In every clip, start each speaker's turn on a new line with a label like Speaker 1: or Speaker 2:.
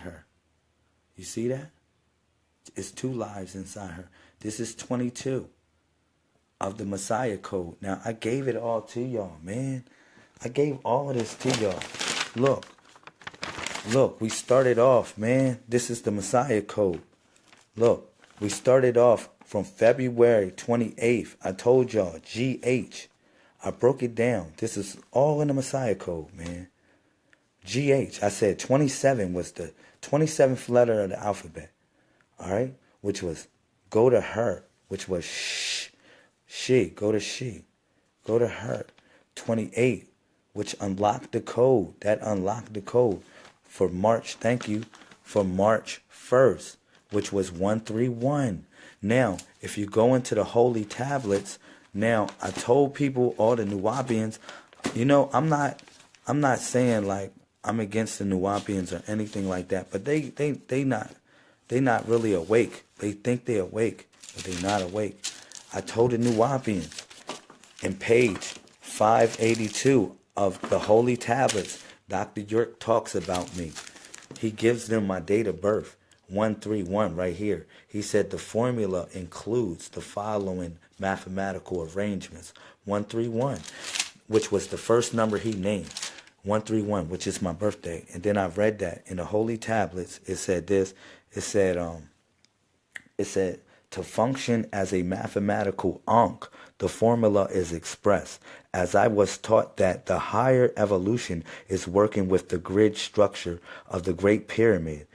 Speaker 1: her. You see that? It's two lives inside her. This is 22 of the Messiah code. Now, I gave it all to y'all, man. I gave all of this to y'all. Look. Look, we started off, man. This is the Messiah code. Look, we started off from February 28th. I told y'all, GH. I broke it down. This is all in the Messiah code, man. GH. I said 27 was the 27th letter of the alphabet. All right? Which was go to her, which was shh. She, go to she. Go to her. 28, which unlocked the code. That unlocked the code for March, thank you, for March 1st, which was 131. Now, if you go into the holy tablets, now I told people, all the Nuwaubians, you know, I'm not I'm not saying like I'm against the Nuwaubians or anything like that, but they they they not they not really awake. They think they're awake, but they not awake. I told the Nuwaubians in page 582 of the Holy Tablets, Dr. York talks about me. He gives them my date of birth, 131 right here. He said the formula includes the following mathematical arrangements. 131, which was the first number he named. 131, which is my birthday. And then I read that in the holy tablets. It said this. It said, um, it said, to function as a mathematical ankh, the formula is expressed. As I was taught that the higher evolution is working with the grid structure of the Great Pyramid.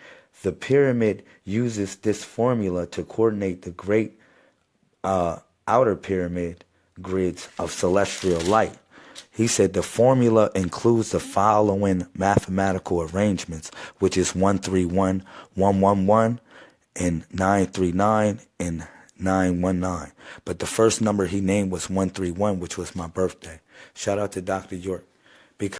Speaker 1: The pyramid uses this formula to coordinate the great uh, outer pyramid grids of celestial light. He said the formula includes the following mathematical arrangements, which is 131, 111, and 939 and 919. But the first number he named was 131, which was my birthday. Shout out to Dr. York. Because